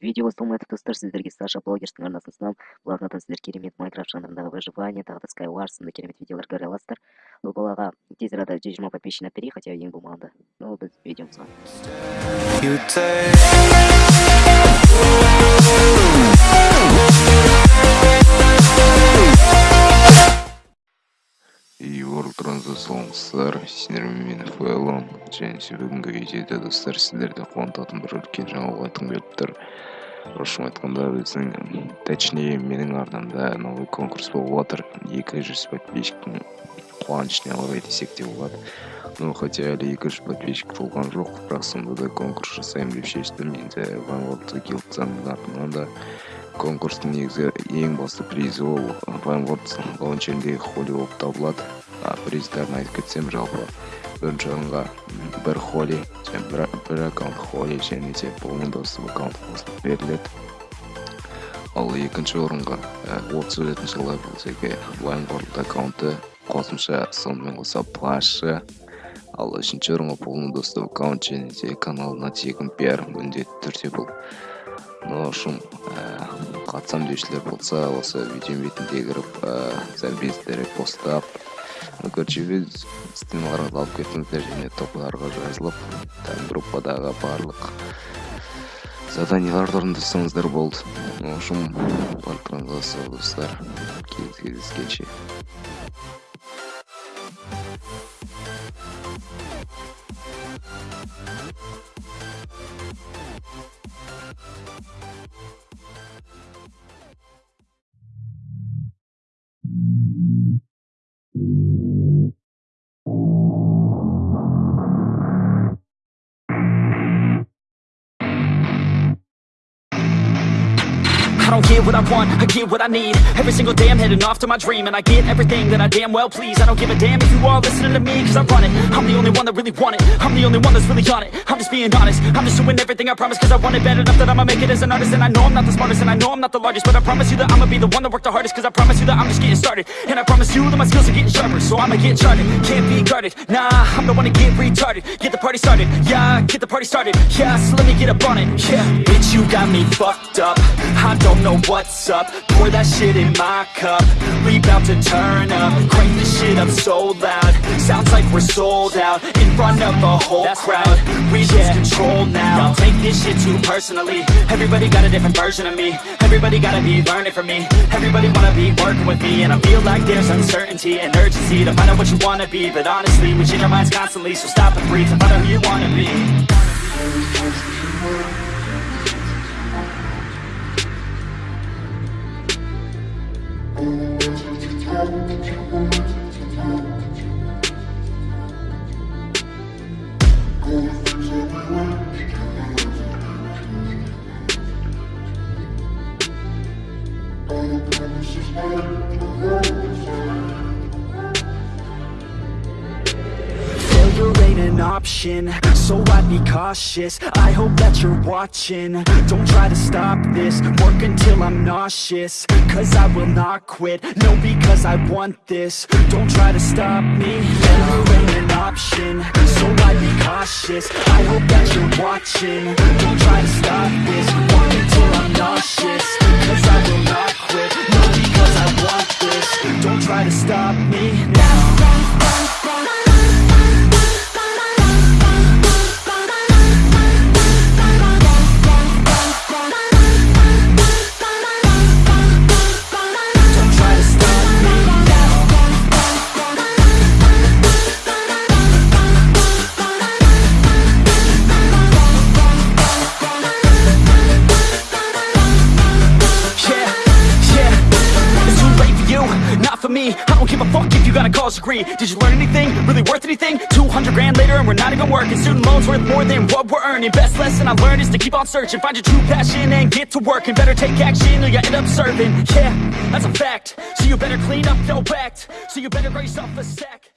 видео тұтастар сіздерге саша блогерстің арнасынан блогынан сіздер керемет майнкрафт жанрындағы выживание тағы да skywars сынды керемет видеолар көре аласыздар бұл балаға тез арада жүз жиырма на әперейік хотя ең болмағанда ну біз видеомызға Йортуңузга саламатсыздар сиздермен мен фэлон және бүгінгі видеода достар сіздерді қуантатын бір үлкен жаңалық айтқым келіп тұр. Шынын айтқанда біздің точнее менің арнамда новый конкурс болып жатыр екі жүз подписчиктің қуанышына орай десек те болады. Ну хотя әлі екі жүз подписчик болған жоқ бірақ сонда да конкурс жасаймын деп шештім. Енді ванворд гилдсаның атынан да конкурстың негізгі ең басты призі ол. Вайнворд лаунчеріндегі холли болып табылады. Приздарын айтып кетсем жалпы бірінші орынға бір холли және бір, аккаунт холли және де полный доступ аккаунт қосылып беріледі ал екінші орынға отыз жетінші левелдегі вайнворд аккаунты қосымша сонымен қоса плашы ал үшінші орынға полный доступ аккаунт және де каналына тегін пиар міндетті түрде бұл. Ну шум қатысам деушілер болса осы видео бетінде кіріп постап. көрчүбүз бөз стемаларыңызды алып кетіңіздер жана топларға жазылып группадагы баардык заданияларды орындасаңыздар болду в общем барлықңызға сол достар кейесі don't get what I want, I get what I need. Every single day I'm heading off to my dream And I get everything that I damn well please. I don't give a damn if you all listening to me Cause I run it, I'm the only one that really want it. I'm the only one that's really on it, I'm just being honest. I'm just doing everything I promise cause I want it bad enough That I'ma make it as an artist. And I know I'm not the smartest and I know I'm not the largest But I promise you that I'ma be the one that worked the hardest Cause I promise you that I'm just getting started. And I promise you that my skills are getting sharper So I'ma get charted, can't be guarded. Nah, I'm the one to get retarded. Get the party started, yeah, get the party started. Yeah, so let me get up on it, yeah. Bitch, you got me fucked up. I don't know what's up. Pour that shit in my cup. We bout to turn up. Crank this shit up so loud. Sounds like we're sold out In front of a whole That's crowd. Right. We yeah. lose control now. Don't take this shit too personally. Everybody got a different version of me. Everybody gotta be learning from me. Everybody wanna be working with me. And I feel like there's uncertainty and urgency To find out what you wanna be. But honestly, we change our minds constantly. So stop and breathe and find out who you wanna be Thank you. An option, so I'd be cautious. I hope that you're watching, don't try to stop this. Work until I'm nauseous, cause I will not quit. No, because I want this, don't try to stop me. Failure ain't an option, so I'd be cautious. I hope that you're watching, don't try to stop this if you got a college degree Did you learn anything, really worth anything? 200 grand later and we're not even working. Student loans worth more than what we're earning. Best lesson I learned is to keep on searching. Find your true passion and get to work And better take action or you end up serving. Yeah, that's a fact. So you better clean up your act. So you better grab yourself a sack